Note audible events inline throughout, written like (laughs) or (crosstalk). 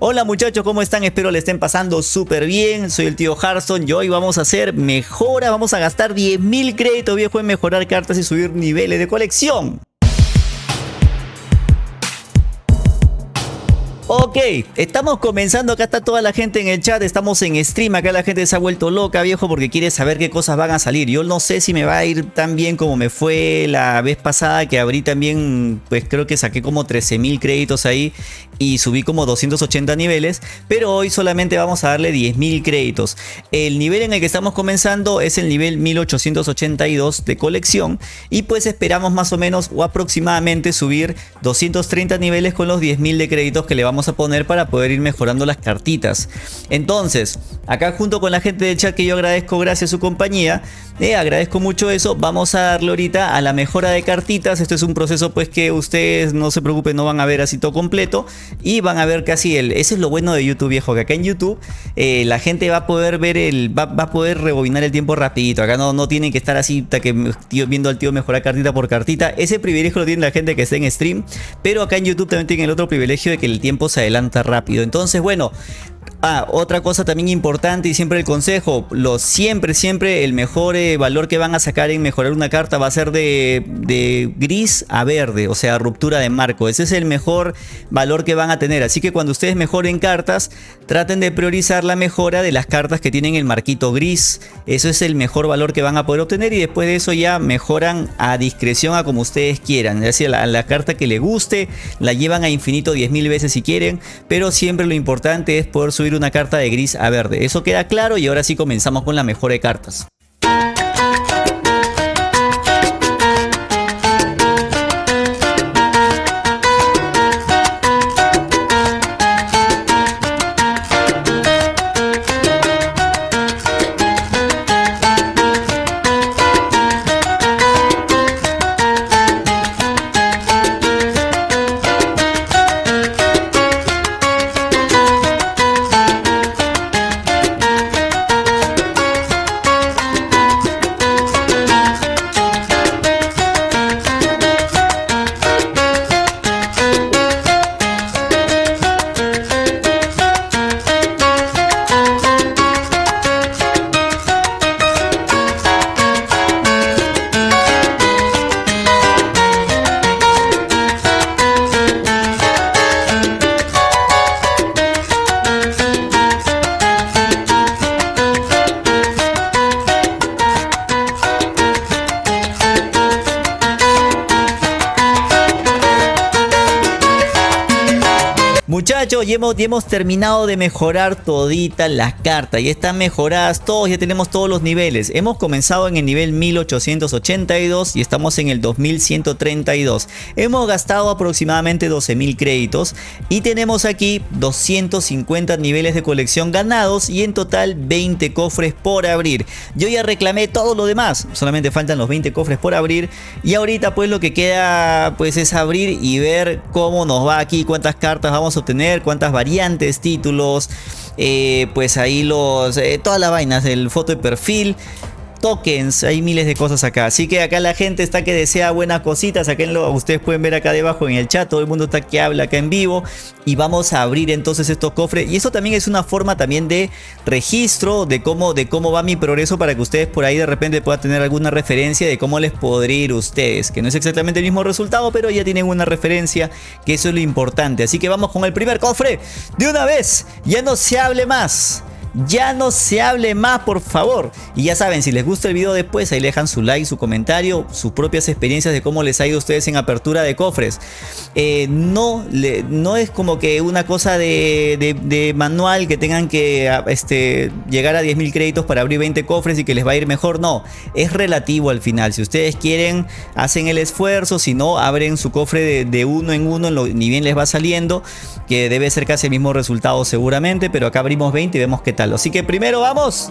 Hola muchachos, ¿cómo están? Espero le estén pasando súper bien. Soy el tío Harson y hoy vamos a hacer mejora. Vamos a gastar 10.000 créditos viejo en mejorar cartas y subir niveles de colección. Ok, estamos comenzando, acá está toda la gente en el chat, estamos en stream, acá la gente se ha vuelto loca viejo porque quiere saber qué cosas van a salir. Yo no sé si me va a ir tan bien como me fue la vez pasada que abrí también, pues creo que saqué como 13.000 créditos ahí y subí como 280 niveles, pero hoy solamente vamos a darle 10.000 créditos. El nivel en el que estamos comenzando es el nivel 1882 de colección y pues esperamos más o menos o aproximadamente subir 230 niveles con los 10.000 de créditos que le vamos a para poder ir mejorando las cartitas. Entonces, acá junto con la gente del chat que yo agradezco gracias a su compañía, eh, agradezco mucho eso, vamos a darle ahorita a la mejora de cartitas. Esto es un proceso pues que ustedes no se preocupen, no van a ver así todo completo y van a ver casi el... Eso es lo bueno de YouTube viejo, que acá en YouTube eh, la gente va a poder ver el... Va, a poder rebobinar el tiempo rapidito. Acá no, no tienen que estar así que viendo al tío mejorar cartita por cartita. Ese privilegio lo tiene la gente que está en stream, pero acá en YouTube también tienen el otro privilegio de que el tiempo se adelanta rápido. Entonces, bueno, Ah, otra cosa también importante y siempre el consejo, lo, siempre, siempre el mejor eh, valor que van a sacar en mejorar una carta va a ser de, gris a verde, o sea, ruptura de marco. Ese es el mejor valor que van a tener. Así que cuando ustedes mejoren cartas, traten de priorizar la mejora de las cartas que tienen el marquito gris. Eso es el mejor valor que van a poder obtener y después de eso ya mejoran a discreción a como ustedes quieran. Es decir, la, la carta que le guste, la llevan a infinito 10.000 veces si quieren, pero siempre lo importante es poder subir una carta de gris a verde. Eso queda claro y ahora sí comenzamos con la mejora de cartas. Ya hemos, terminado de mejorar toditas las cartas. Ya están mejoradas todos, ya tenemos todos los niveles. Hemos comenzado en el nivel 1882 y estamos en el 2132. Hemos gastado aproximadamente 12.000 créditos y tenemos aquí 250 niveles de colección ganados y en total 20 cofres por abrir. Yo ya reclamé todo lo demás, solamente faltan los 20 cofres por abrir y ahorita pues lo que queda pues es abrir y ver cómo nos va aquí, cuántas cartas vamos a tener, cuántas variantes, títulos, eh, pues ahí los, eh, todas las vainas, el foto de perfil tokens, hay miles de cosas acá. Así que acá la gente está que desea buenas cositas, lo ustedes pueden ver acá debajo en el chat, todo el mundo está que habla acá en vivo. Y vamos a abrir entonces estos cofres. Y eso también es una forma también de registro de cómo, de cómo va mi progreso para que ustedes por ahí de repente puedan tener alguna referencia de cómo les podría ir ustedes, que no es exactamente el mismo resultado, pero ya tienen una referencia, que eso es lo importante. Así que vamos con el primer cofre. De una vez, ya no se hable más ya no se hable más por favor. Y ya saben si les gusta el video después ahí dejan su like su comentario sus propias experiencias de cómo les ha ido a ustedes en apertura de cofres. Eh, no, no es como que una cosa de, manual que tengan que este, llegar a 10.000 créditos para abrir 20 cofres y que les va a ir mejor. No es relativo al final. Si ustedes quieren hacen el esfuerzo si no abren su cofre de, uno en uno ni bien les va saliendo que debe ser casi el mismo resultado seguramente pero acá abrimos 20 y vemos que tal Así que primero vamos.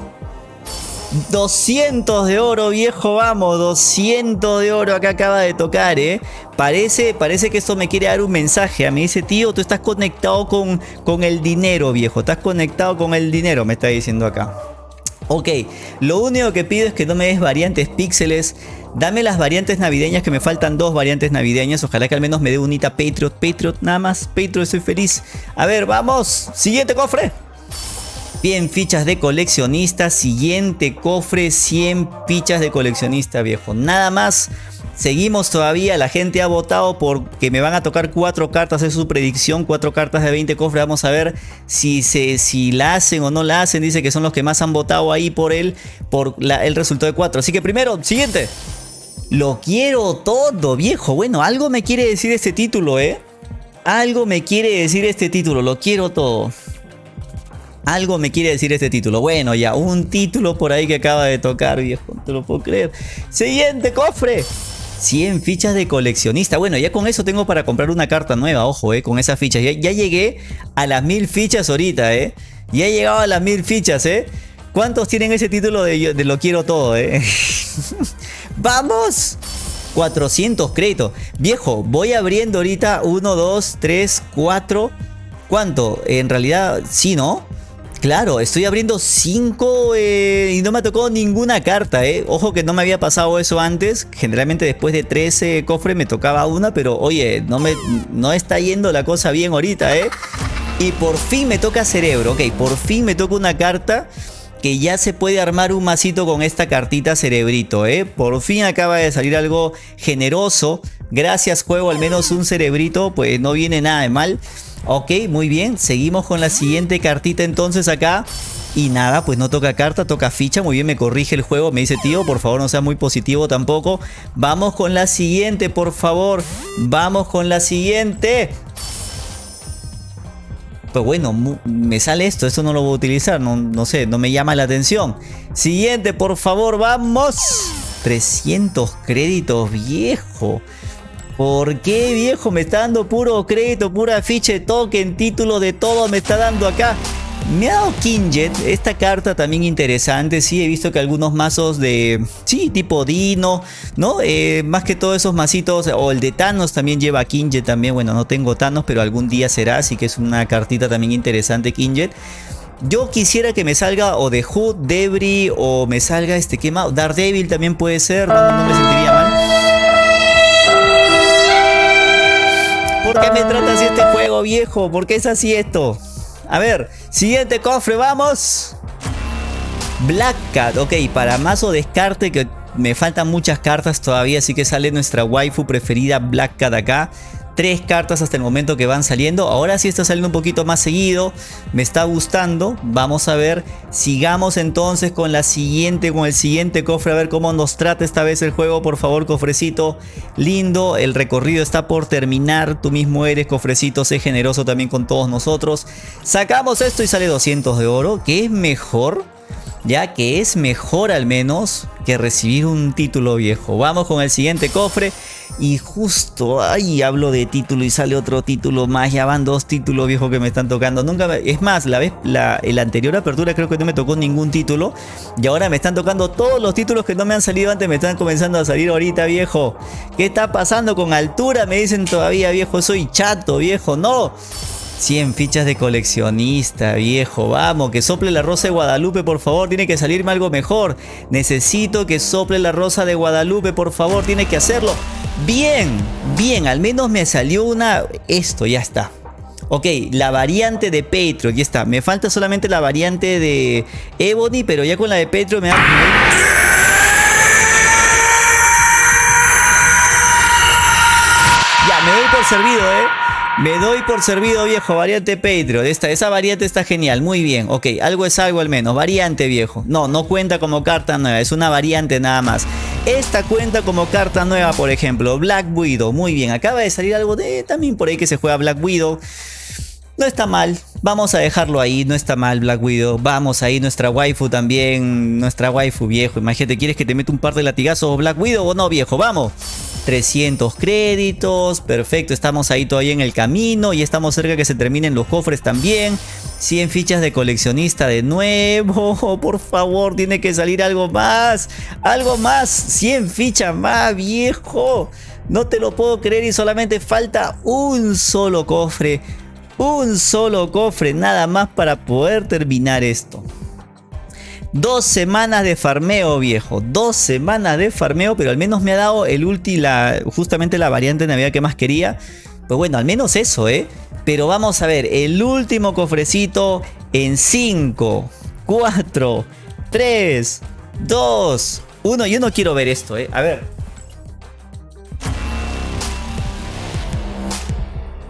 200 de oro, viejo, vamos, 200 de oro acá acaba de tocar, ¿eh? Parece, parece que esto me quiere dar un mensaje. Mí dice, tío, tú estás conectado con, con el dinero, viejo. Estás conectado con el dinero, me está diciendo acá. Ok, lo único que pido es que no me des variantes píxeles Dame las variantes navideñas que me faltan dos variantes navideñas. Ojalá que al menos me dé unita Patriot. Patriot, nada más. Patriot, estoy feliz. A ver, vamos. Siguiente cofre. Bien, fichas de coleccionista. Siguiente cofre, 100 fichas de coleccionista, viejo. Nada más. Seguimos todavía, la gente ha votado porque me van a tocar cuatro cartas, es su predicción, cuatro cartas de 20 cofres, vamos a ver si, se, si la hacen o no la hacen, dice que son los que más han votado ahí por él, por el resultado de cuatro. Así que primero, siguiente. Lo quiero todo, viejo. Bueno, algo me quiere decir este título, ¿eh? Algo me quiere decir este título, lo quiero todo. Algo me quiere decir este título. Bueno, ya, un título por ahí que acaba de tocar, viejo. No te lo puedo creer. Siguiente cofre. 100 fichas de coleccionista. Bueno, ya con eso tengo para comprar una carta nueva, ojo, eh, con esas fichas. Ya, llegué a las mil fichas ahorita, eh. Ya he llegado a las mil fichas, eh. ¿Cuántos tienen ese título de, lo quiero todo, eh? (laughs) ¡Vamos! 400 créditos. Viejo, voy abriendo ahorita 1, 2, 3, 4. ¿Cuánto? En realidad, sí, ¿no? Claro, estoy abriendo 5 eh, y no me tocado ninguna carta, eh. Ojo que no me había pasado eso antes. Generalmente después de 13 cofres me tocaba una, pero oye, no, me, no está yendo la cosa bien ahorita, eh. Y por fin me toca cerebro, ok, por fin me toca una carta que ya se puede armar un masito con esta cartita cerebrito, ¿eh? Por fin acaba de salir algo generoso. Gracias juego, al menos un cerebrito, pues no viene nada de mal. Ok, muy bien. Seguimos con la siguiente cartita entonces acá. Y nada, pues no toca carta, toca ficha. Muy bien, me corrige el juego. Me dice, tío, por favor no sea muy positivo tampoco. Vamos con la siguiente, por favor. Vamos con la siguiente. Pues bueno, me sale esto. Esto no lo voy a utilizar. No, no sé, no me llama la atención. Siguiente, por favor, vamos. 300 créditos, viejo. ¿Por qué, viejo? Me está dando puro crédito, pura ficha de token, título de todo me está dando acá. Me ha dado Kinjet, esta carta también interesante, sí, he visto que algunos mazos de, sí, tipo Dino, ¿no? Eh, más que todos esos mazitos, o el de Thanos también lleva Kinjet también, bueno, no tengo Thanos, pero algún día será, así que es una cartita también interesante Kinjet. Yo quisiera que me salga o de Hood, Debris, o me salga este, ¿qué más? Daredevil también puede ser, no me sentiría mal. ¿Por qué me trata así este juego, viejo? ¿Por qué es así esto? A ver, siguiente cofre, vamos. Black Cat, ok, para mazo descarte que me faltan muchas cartas todavía, así que sale nuestra waifu preferida Black Cat acá tres cartas hasta el momento que van saliendo. Ahora sí está saliendo un poquito más seguido. Me está gustando. Vamos a ver. Sigamos entonces con la siguiente, con el siguiente cofre. A ver cómo nos trata esta vez el juego. Por favor, cofrecito. Lindo. El recorrido está por terminar. Tú mismo eres, cofrecito. Sé generoso también con todos nosotros. Sacamos esto y sale 200 de oro. Que es mejor. Ya que es mejor al menos que recibir un título viejo. Vamos con el siguiente cofre. Y justo ahí hablo de título y sale otro título más. Ya van dos títulos viejos que me están tocando. Nunca Es más, la vez la, anterior apertura creo que no me tocó ningún título. Y ahora me están tocando todos los títulos que no me han salido antes. Me están comenzando a salir ahorita, viejo. ¿Qué está pasando con altura? Me dicen todavía, viejo. Soy chato, viejo. No. 100 fichas de coleccionista, viejo. Vamos, que sople la rosa de Guadalupe, por favor. Tiene que salirme algo mejor. Necesito que sople la rosa de Guadalupe, por favor. Tiene que hacerlo. Bien, bien. Al menos me salió una... Esto, ya está. Ok, la variante de Petro, ya está. Me falta solamente la variante de Ebony, pero ya con la de Petro me da... Ya, me doy por servido, ¿eh? Me doy por servido, viejo. Variante Patreon. Esta, esa variante está genial. Muy bien. Ok, algo es algo al menos. Variante, viejo. No, no cuenta como carta nueva. Es una variante nada más. Esta cuenta como carta nueva, por ejemplo. Black Widow. Muy bien. Acaba de salir algo de también por ahí que se juega Black Widow. No está mal, vamos a dejarlo ahí, no está mal Black Widow. Vamos ahí, nuestra waifu también, nuestra waifu viejo. Imagínate, ¿quieres que te meta un par de latigazos Black Widow o no viejo? Vamos. 300 créditos, perfecto, estamos ahí todavía en el camino y estamos cerca que se terminen los cofres también. 100 fichas de coleccionista de nuevo, (laughs) por favor, tiene que salir algo más, algo más, 100 fichas más, viejo. No te lo puedo creer y solamente falta un solo cofre, un solo cofre, nada más para poder terminar esto. Dos semanas de farmeo, viejo. Dos semanas de farmeo, pero al menos me ha dado el ulti, justamente la variante de Navidad que más quería. Pues bueno, al menos eso, ¿eh? Pero vamos a ver, el último cofrecito en 5, 4, 3, 2, 1. Yo no quiero ver esto, ¿eh? A ver.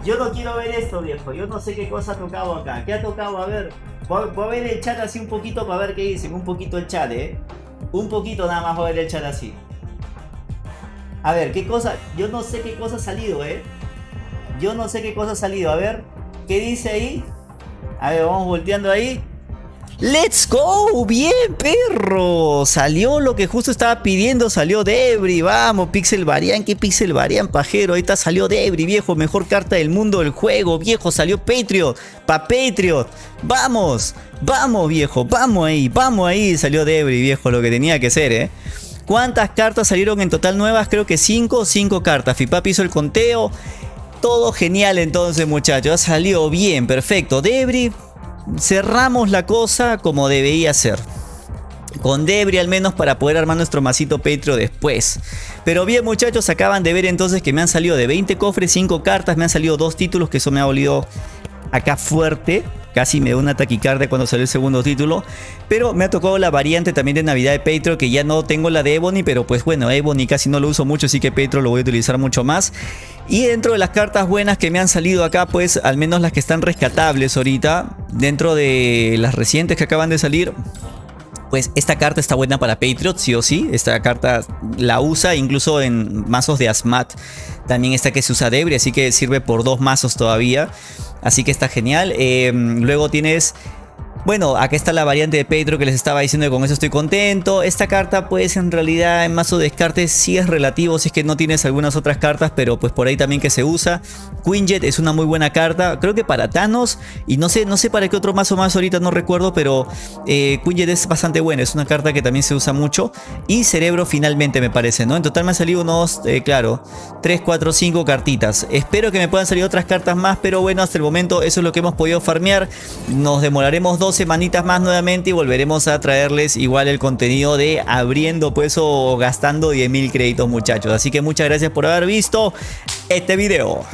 Yo no quiero ver esto, viejo. Yo no sé qué cosa ha tocado acá. ¿Qué ha tocado? A ver. Voy, a ver el chat así un poquito para ver qué dicen. Un poquito el chat, ¿eh? Un poquito nada más voy a ver el chat así. A ver, ¿qué cosa? Yo no sé qué cosa ha salido, ¿eh? Yo no sé qué cosa ha salido. A ver, ¿qué dice ahí? A ver, vamos volteando ahí. ¡Let's go! ¡Bien, perro! Salió lo que justo estaba pidiendo, salió Debris, vamos, Pixel Varian, ¿qué Pixel Varian, pajero? Ahorita salió Debris, viejo, mejor carta del mundo del juego, viejo, salió Patriot, pa' Patriot, vamos, vamos, viejo, vamos ahí, vamos ahí, salió Debris, viejo, lo que tenía que ser, ¿eh? ¿Cuántas cartas salieron en total nuevas? Creo que 5, 5 cartas, Fipapi hizo el conteo, todo genial entonces muchachos, ha salido bien, perfecto, Debris cerramos la cosa como debería ser. Con Debris al menos para poder armar nuestro masito Patreon después. Pero bien muchachos, acaban de ver entonces que me han salido de 20 cofres, 5 cartas, me han salido dos títulos que eso me ha olido acá fuerte. Casi me da una taquicardia cuando salió el segundo título. Pero me ha tocado la variante también de Navidad de Patreon que ya no tengo la de Ebony. Pero pues bueno, Ebony casi no lo uso mucho así que Patreon lo voy a utilizar mucho más. Y dentro de las cartas buenas que me han salido acá pues al menos las que están rescatables ahorita. Dentro de las recientes que acaban de salir pues esta carta está buena para Patriot, sí o sí. Esta carta la usa incluso en mazos de Asmat. También está que se usa Debris, así que sirve por dos mazos todavía. Así que está genial. Em, luego tienes bueno, acá está la variante de Petro que les estaba diciendo que con eso estoy contento. Esta carta pues en realidad en mazo descarte sí es relativo si es que no tienes algunas otras cartas, pero pues por ahí también que se usa. Quinjet es una muy buena carta, creo que para Thanos y no sé, no sé para qué otro mazo más ahorita no recuerdo, pero eh, Quinjet es bastante buena, es una carta que también se usa mucho. Y Cerebro finalmente me parece, ¿no? En total me han salido unos, eh, claro, 3, 4, 5 cartitas. Espero que me puedan salir otras cartas más, pero bueno, hasta el momento eso es lo que hemos podido farmear. Nos demoraremos dos semanitas más nuevamente y volveremos a traerles igual el contenido de abriendo pues o gastando 10.000 créditos muchachos. Así que muchas gracias por haber visto este video.